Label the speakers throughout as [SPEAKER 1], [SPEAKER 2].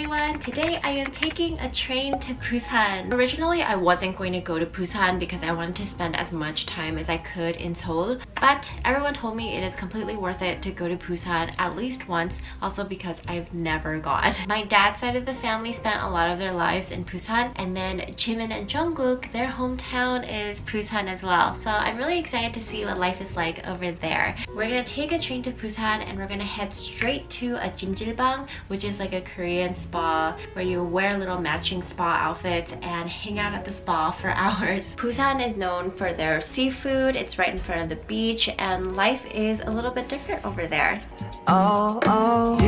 [SPEAKER 1] Today I am taking a train to Busan. Originally I wasn't going to go to Busan because I wanted to spend as much time as I could in Seoul but everyone told me it is completely worth it to go to Busan at least once also because I've never gone. My dad's side of the family spent a lot of their lives in Busan and then Jimin and Jungkook their hometown is Busan as well so I'm really excited to see what life is like over there. We're gonna take a train to Busan and we're gonna head straight to a Jimjilbang which is like a Korean spa where you wear little matching spa outfits and hang out at the spa for hours. Busan is known for their seafood, it's right in front of the beach and life is a little bit different over there. Oh, oh,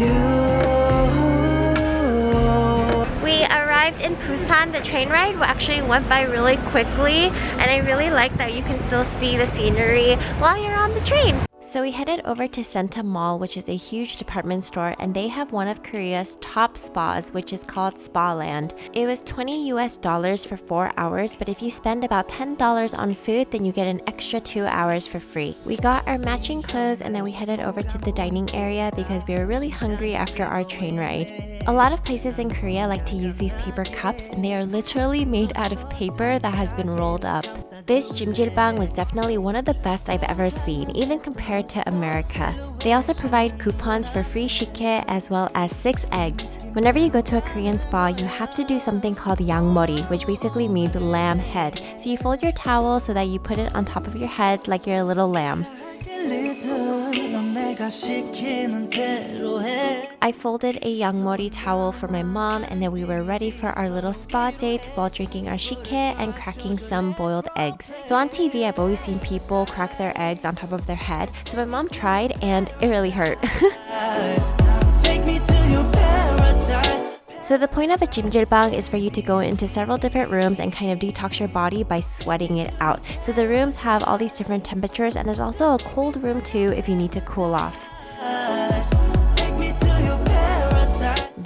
[SPEAKER 1] in Busan, the train ride actually went by really quickly and I really like that you can still see the scenery while you're on the train. So we headed over to Centum Mall, which is a huge department store, and they have one of Korea's top spas, which is called Spa Land. It was 20 US dollars for 4 hours, but if you spend about $10 on food, then you get an extra 2 hours for free. We got our matching clothes and then we headed over to the dining area because we were really hungry after our train ride. A lot of places in Korea like to use these paper cups and they are literally made out of paper that has been rolled up. This jjimjilbang was definitely one of the best I've ever seen, even compared to America. They also provide coupons for free sikhye as well as 6 eggs. Whenever you go to a Korean spa, you have to do something called yangmori, which basically means lamb head. So you fold your towel so that you put it on top of your head like you're a little lamb. I folded a yangmori towel for my mom and then we were ready for our little spa date while drinking our sikhye and cracking some boiled eggs. So on TV, I've always seen people crack their eggs on top of their head. So my mom tried and it really hurt. So the point of a jjimjilbang is for you to go into several different rooms and kind of detox your body by sweating it out. So the rooms have all these different temperatures and there's also a cold room too if you need to cool off.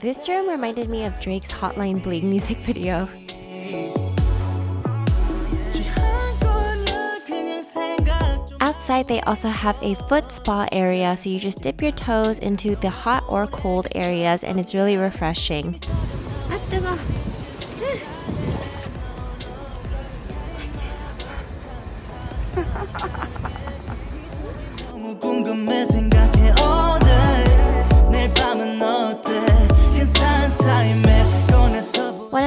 [SPEAKER 1] This room reminded me of Drake's Hotline Bling music video. Outside, they also have a foot spa area, so you just dip your toes into the hot or cold areas and it's really refreshing.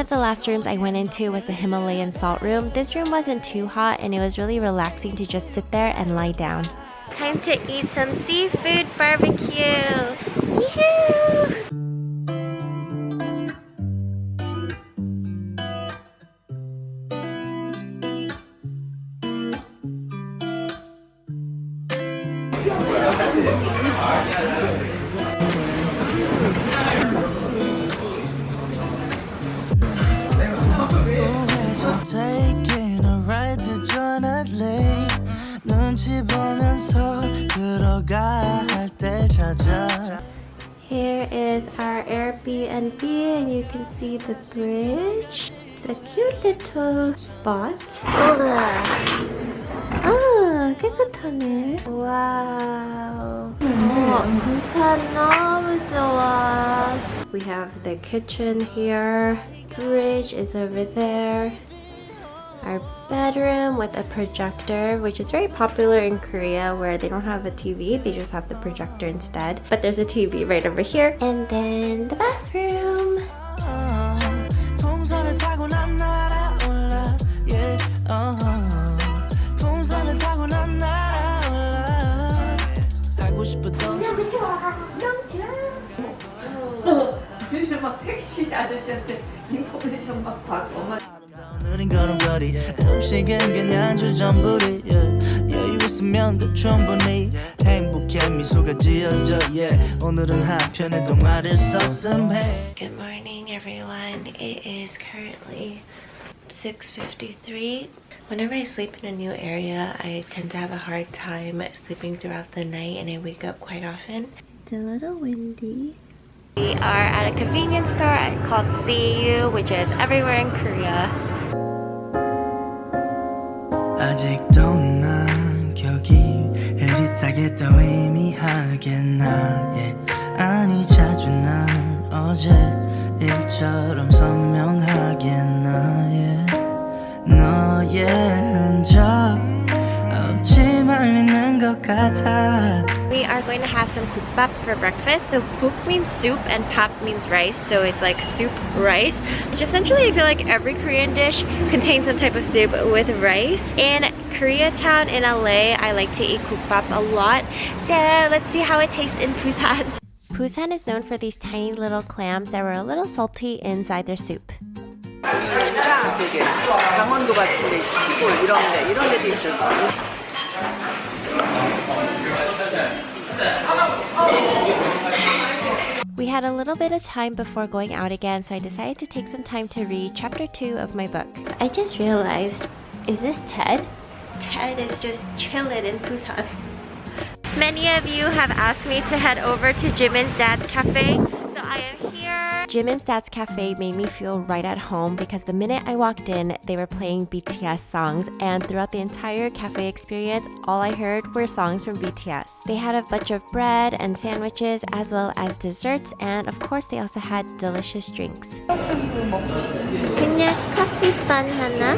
[SPEAKER 1] Last rooms I went into was the Himalayan salt room. This room wasn't too hot and it was really relaxing to just sit there and lie down. Time to eat some seafood barbecue! taking Here is our Airbnb and you can see the bridge. It's a cute little spot. 아, 깨끗하네. 와우. 어, 부산 너무 좋아. We have the kitchen here. Bridge is over there our bedroom with a projector which is very popular in Korea where they don't have a TV they just have the projector instead but there's a TV right over here and then the bathroom 택시 아저씨한테 인포메이션 막 받고 느린 걸음걸이 음식은 그냥 주전부리 yeah. 여유 있으면 더 충분히 행복해 미소가 지어져 yeah. 오늘은 한편의 동화를 썼음해 Good morning everyone. It is currently 6.53 Whenever I sleep in a new area, I tend to have a hard time sleeping throughout the night and I wake up quite often. It's a little windy. We are at a convenience store called CU, which is everywhere in Korea.
[SPEAKER 2] 아직도 난 격이 흐릿하게 더 의미하겠나 yeah. 아니 자주 난 어제 일처럼 선명하겠나 yeah. 너의 흔적 없이 말리는 것 같아
[SPEAKER 1] We are going to have some kukbap for breakfast. So kuk means soup and pap means rice. So it's like soup rice. Which essentially I feel like every Korean dish contains some type of soup with rice. In Koreatown in LA, I like to eat kukbap a lot. So let's see how it tastes in Busan. Busan is known for these tiny little clams that were a little salty inside their soup.
[SPEAKER 3] 여기가 되게 강원도 같은데 시골 이런데 이런 데도 있어요.
[SPEAKER 1] We had a little bit of time before going out again, so I decided to take some time to read chapter 2 of my book. I just realized, is this Ted? Ted is just chilling in Busan. Many of you have asked me to head over to Jimin's dad's cafe, so I am Jimin's dad's Cafe made me feel right at home because the minute I walked in, they were playing BTS songs, and throughout the entire cafe experience, all I heard were songs from BTS. They had a bunch of bread and sandwiches, as well as desserts, and of course, they also had delicious drinks. coffee 커피빵 하나,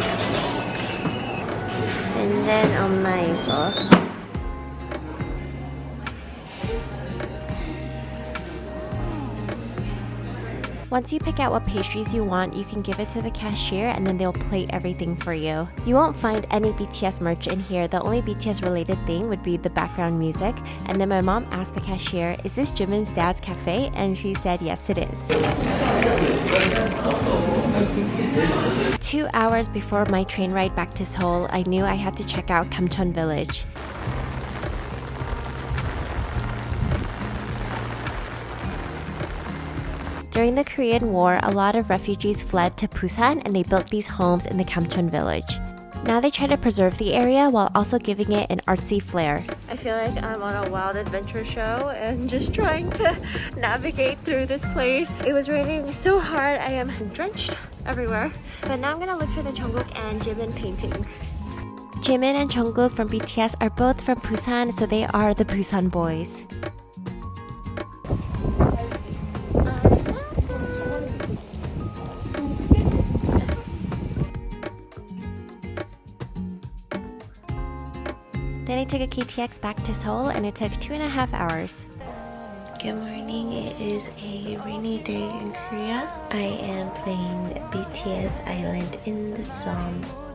[SPEAKER 1] and then oh 엄마 이거. Once you pick out what pastries you want, you can give it to the cashier and then they'll plate everything for you. You won't find any BTS merch in here. The only BTS related thing would be the background music. And then my mom asked the cashier, is this Jimin's dad's cafe? And she said, yes, it is. Two hours before my train ride back to Seoul, I knew I had to check out Gamcheon Village. During the Korean War, a lot of refugees fled to Busan and they built these homes in the Gamcheon village. Now they try to preserve the area while also giving it an artsy flair. I feel like I'm on a wild adventure show and just trying to navigate through this place. It was raining so hard, I am drenched everywhere. But now I'm gonna look for the Jungkook and Jimin painting. Jimin and Jungkook from BTS are both from Busan, so they are the Busan boys. Then I took a KTX back to Seoul and it took two and a half hours. Good morning, it is a rainy day in Korea. I am playing BTS Island in the song